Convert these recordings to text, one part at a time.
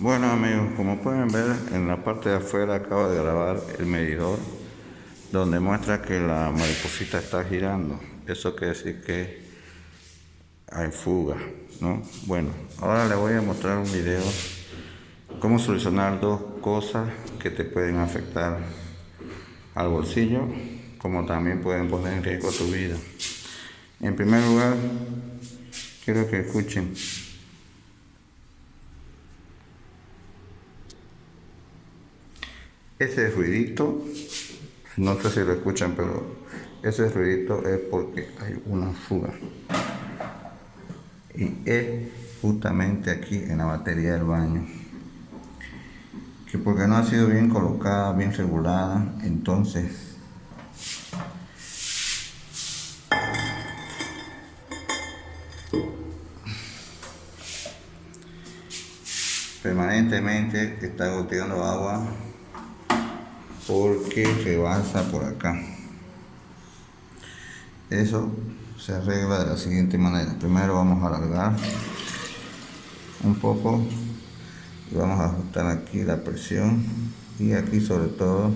Bueno amigos, como pueden ver en la parte de afuera acabo de grabar el medidor donde muestra que la mariposita está girando. Eso quiere decir que hay fuga, ¿no? Bueno, ahora les voy a mostrar un video cómo solucionar dos cosas que te pueden afectar al bolsillo como también pueden poner en riesgo tu vida. En primer lugar, quiero que escuchen Ese ruidito, no sé si lo escuchan, pero ese ruidito es porque hay una fuga. Y es justamente aquí en la batería del baño. Que porque no ha sido bien colocada, bien regulada, entonces permanentemente está goteando agua porque rebasa por acá. Eso se arregla de la siguiente manera. Primero vamos a alargar un poco y vamos a ajustar aquí la presión y aquí sobre todo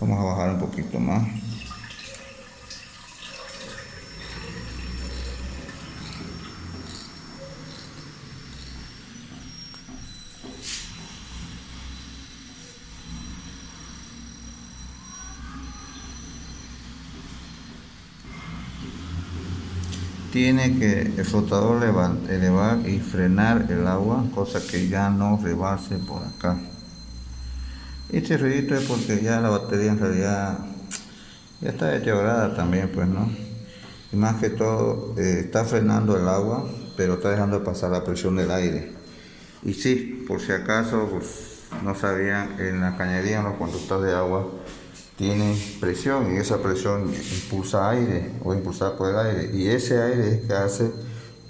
vamos a bajar un poquito más tiene que el flotador elevar, y frenar el agua, cosa que ya no rebase por acá. Este ruidito es porque ya la batería en realidad ya está deteriorada también, pues, ¿no? Y más que todo, eh, está frenando el agua, pero está dejando pasar la presión del aire. Y sí, por si acaso, pues, no sabían, en la cañería, en los conductos de agua, tiene presión y esa presión impulsa aire o impulsada por el aire. Y ese aire es que hace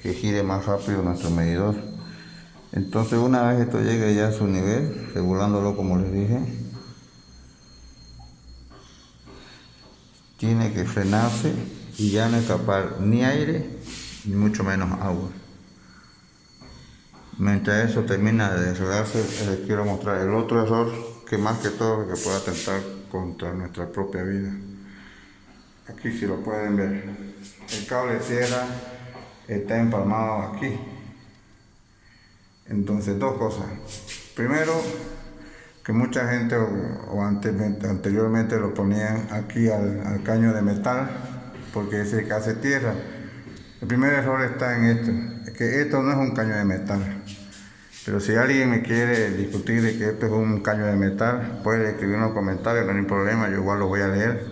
que gire más rápido nuestro medidor. Entonces una vez esto llegue ya a su nivel regulándolo como les dije tiene que frenarse y ya no escapar ni aire ni mucho menos agua. Mientras eso termina de desregarse les quiero mostrar el otro error que más que todo que puede atentar contra nuestra propia vida. Aquí si lo pueden ver, el cable de tierra está empalmado aquí. Entonces dos cosas. Primero, que mucha gente o, anteriormente lo ponían aquí al, caño de metal porque ese que hace tierra. El primer error está en esto, es que esto no es un caño de metal. Pero si alguien me quiere discutir de que esto es un caño de metal, puede escribir en los comentarios, no hay problema, yo igual lo voy a leer.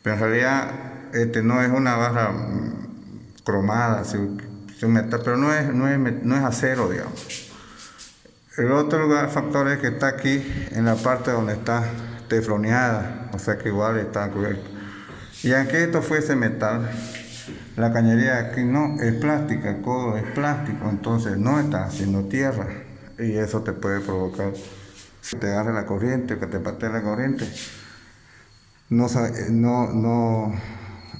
Pero en realidad este no es una barra mm, cromada, metal, pero no es, no, es, acero, digamos. El otro lugar, factor es que está aquí en la parte donde está tefloneada, o sea que igual está cubierto. Y aunque esto fuese metal, la cañería aquí no, es plástica, el codo es plástico, entonces no está haciendo tierra. Y eso te puede provocar que te agarre la corriente, que te patee la corriente. No, no, no,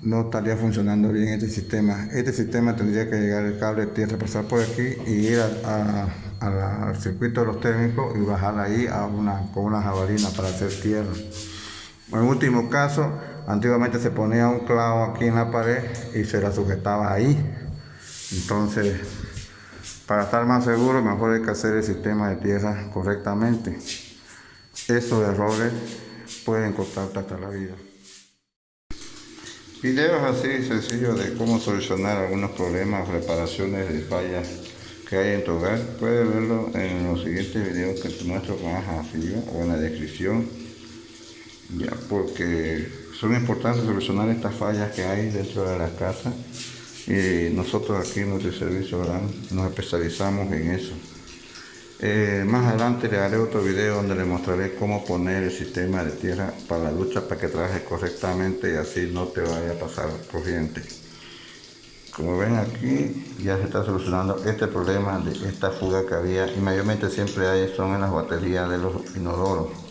no estaría funcionando bien este sistema. Este sistema tendría que llegar el cable de tierra, pasar por aquí y ir al circuito de los técnicos y bajar ahí a una, con una jabalina para hacer tierra. En último caso, Antiguamente se ponía un clavo aquí en la pared y se la sujetaba ahí. Entonces, para estar más seguro, mejor hay que hacer el sistema de tierra correctamente. Esos errores pueden costarte hasta la vida. Videos así sencillos de cómo solucionar algunos problemas, reparaciones de fallas que hay en tu hogar, puedes verlo en los siguientes videos que te muestro más arriba o en la descripción. Ya, porque son importantes solucionar estas fallas que hay dentro de la casa y nosotros aquí en nuestro servicio nos especializamos en eso. Eh, más adelante le haré otro video donde le mostraré cómo poner el sistema de tierra para la ducha para que trabaje correctamente y así no te vaya a pasar corriente. Como ven aquí ya se está solucionando este problema de esta fuga que había y mayormente siempre hay son en las baterías de los inodoros.